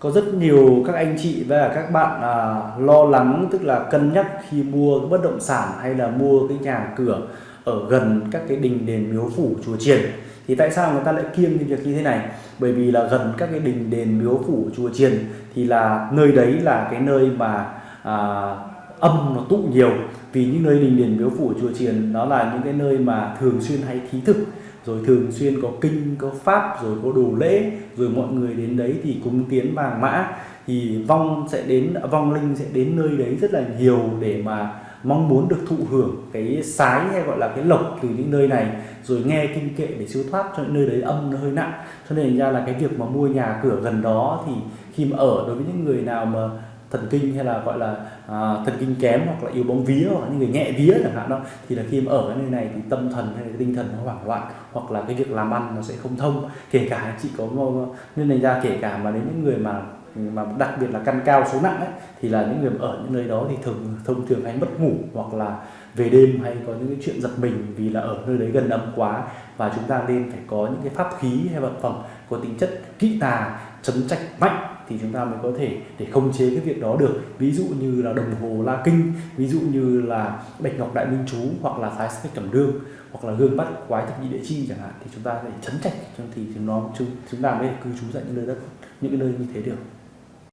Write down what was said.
có rất nhiều các anh chị và các bạn à, lo lắng tức là cân nhắc khi mua cái bất động sản hay là mua cái nhà cửa ở gần các cái đình đền miếu phủ chùa chiền thì tại sao người ta lại kiêng cái việc như thế này? Bởi vì là gần các cái đình đền miếu phủ chùa chiền thì là nơi đấy là cái nơi mà à, âm nó tụ nhiều. Vì những nơi đình đền miếu phủ chùa chiền đó là những cái nơi mà thường xuyên hay thí thực. Rồi thường xuyên có kinh, có pháp, rồi có đồ lễ, rồi mọi người đến đấy thì cúng tiến vàng mã. Thì vong sẽ đến, vong linh sẽ đến nơi đấy rất là nhiều để mà mong muốn được thụ hưởng cái sái hay gọi là cái lộc từ những nơi này. Rồi nghe kinh kệ để siêu thoát cho những nơi đấy âm nó hơi nặng. Cho nên ra là cái việc mà mua nhà cửa gần đó thì khi mà ở đối với những người nào mà thần kinh hay là gọi là à, thần kinh kém hoặc là yếu bóng vía hoặc là những người nhẹ vía chẳng hạn đó thì là khi mà ở cái nơi này thì tâm thần hay là tinh thần nó hoảng loạn hoặc là cái việc làm ăn nó sẽ không thông. Kể cả chị có nên thành ra kể cả mà đến những người mà mà đặc biệt là căn cao số nặng ấy, thì là những người ở những nơi đó thì thường thông thường hay mất ngủ hoặc là về đêm hay có những cái chuyện giật mình vì là ở nơi đấy gần âm quá. Và chúng ta nên phải có những cái pháp khí hay vật phẩm có tính chất kỹ tà chấn trạch mạnh thì chúng ta mới có thể để khống chế cái việc đó được. Ví dụ như là đồng hồ la kinh ví dụ như là bạch ngọc đại minh chú hoặc là thái sách cẩm đương hoặc là gương bắt quái thập nhị địa chi chẳng hạn thì chúng ta phải chấn trạch thì chúng nó chúng, chúng ta mới cư trú tại những nơi đất những cái nơi như thế được.